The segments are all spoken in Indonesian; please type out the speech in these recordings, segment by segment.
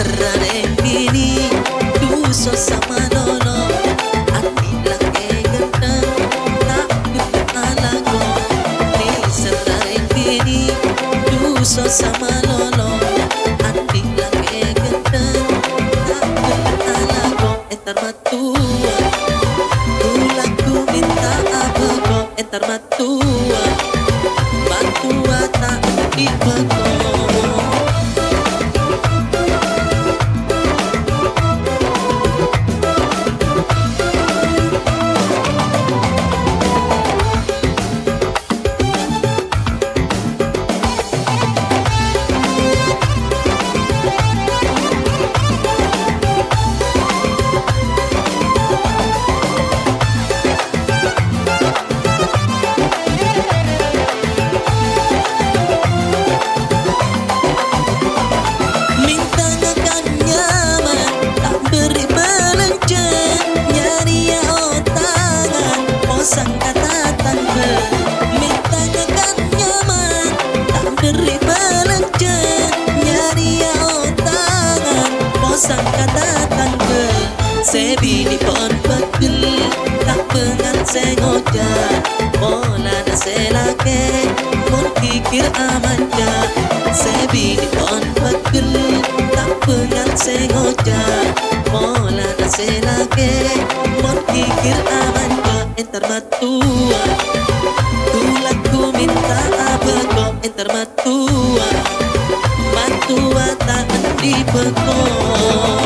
serrare diri dosa Posang kata tanpa Sebini pon pegel Tak pengan sengoja Mola na selake Mon kikir amanja. Sebini pon pegel Tak pengan sengoja Mola na selake Mon kikir amanja. Entar matua Tulaku minta apa kok Entar matua Matua tak 的奔头。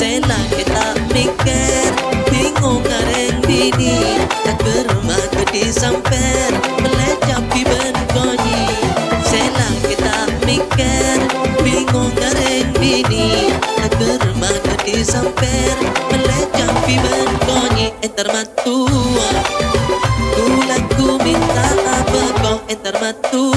Selang kita mikir Bingung kareng bini Tak kerumah ke disamper Melecapi benkonyi Selang kita mikir Bingung kareng bini Tak kerumah ke disamper Melecapi benkonyi Entar matua. Tulaku minta apa kau matua Matua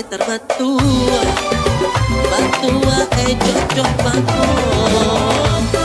Eh, etar batua eh e cocok batua